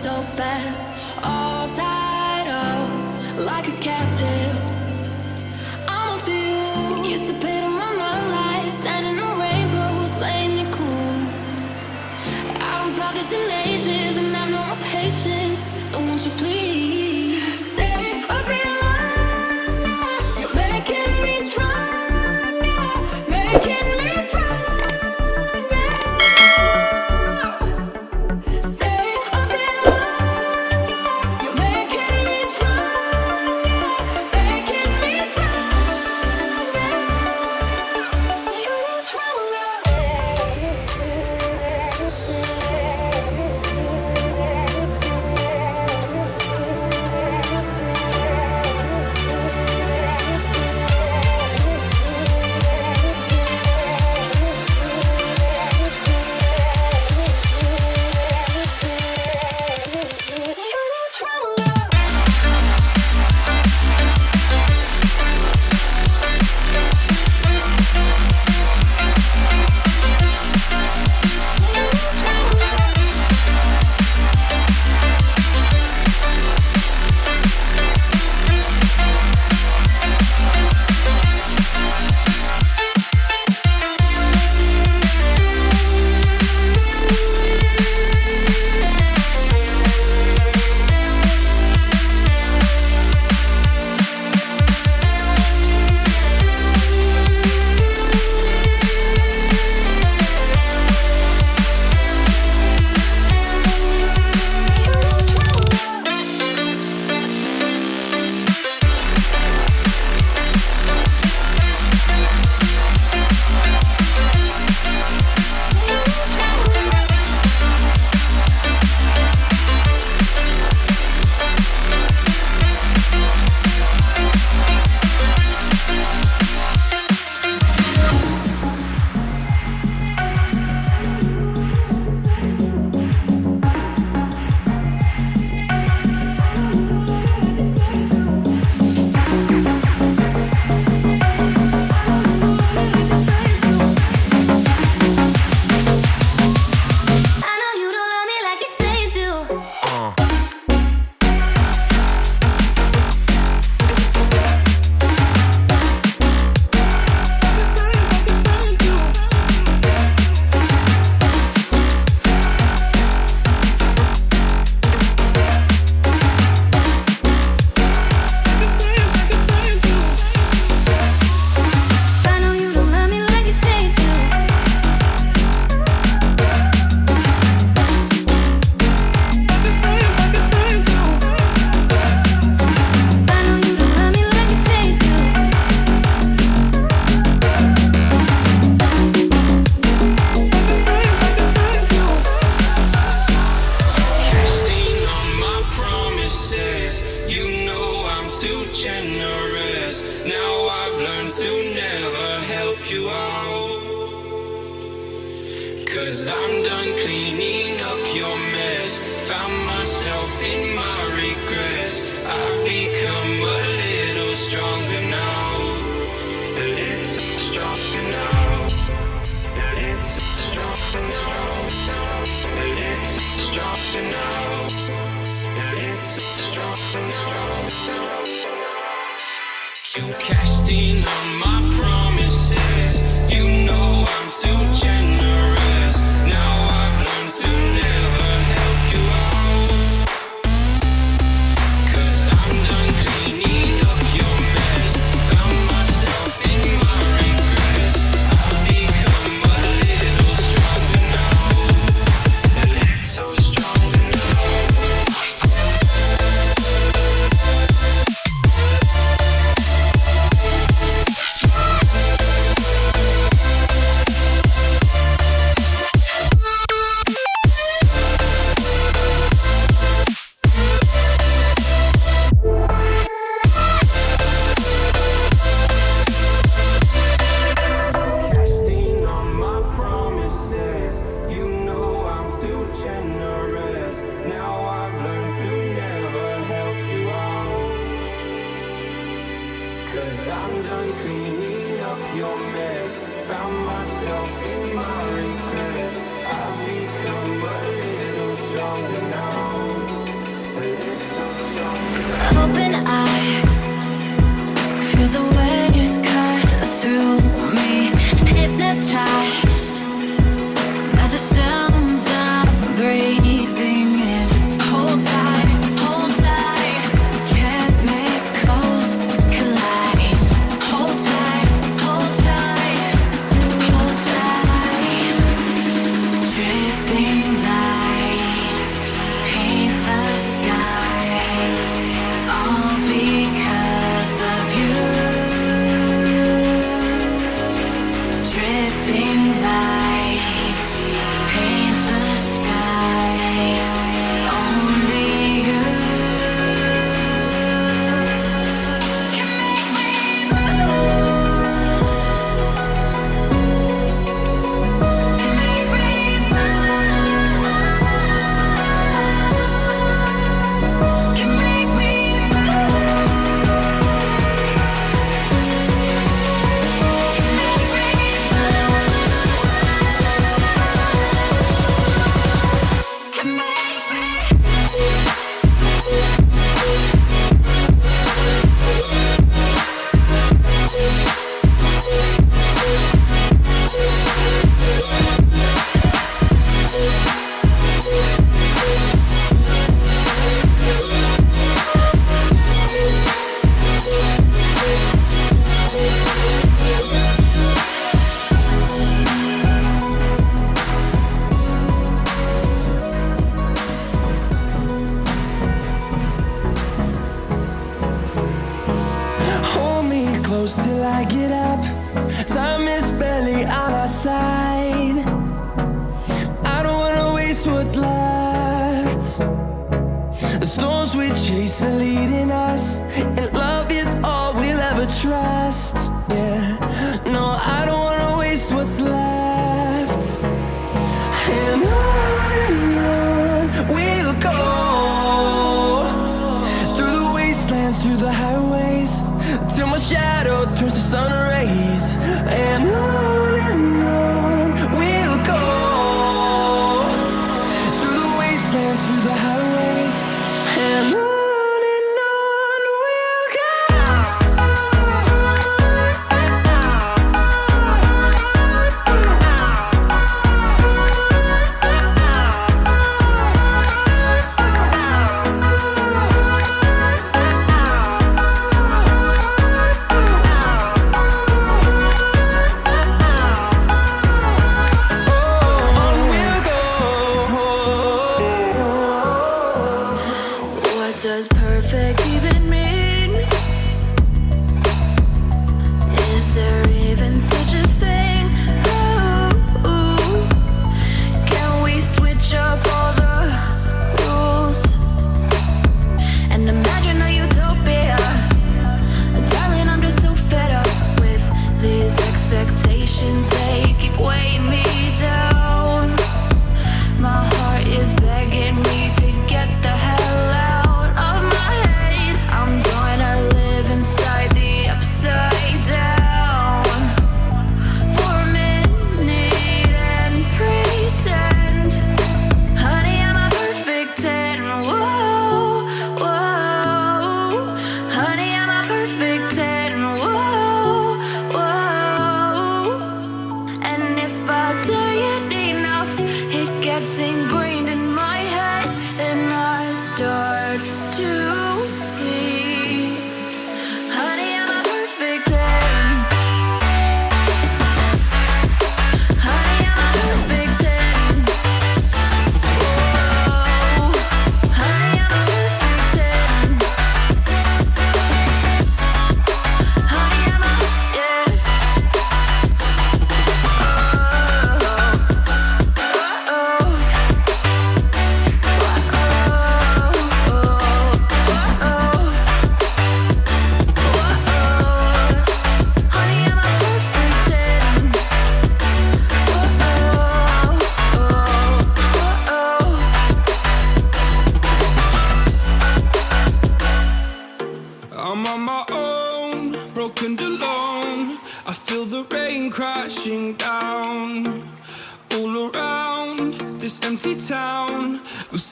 so fast,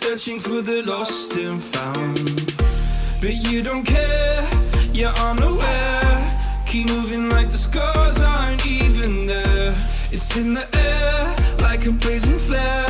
searching for the lost and found. But you don't care, you're unaware. Keep moving like the scars aren't even there. It's in the air, like a blazing flare.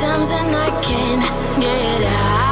times than I can't get out.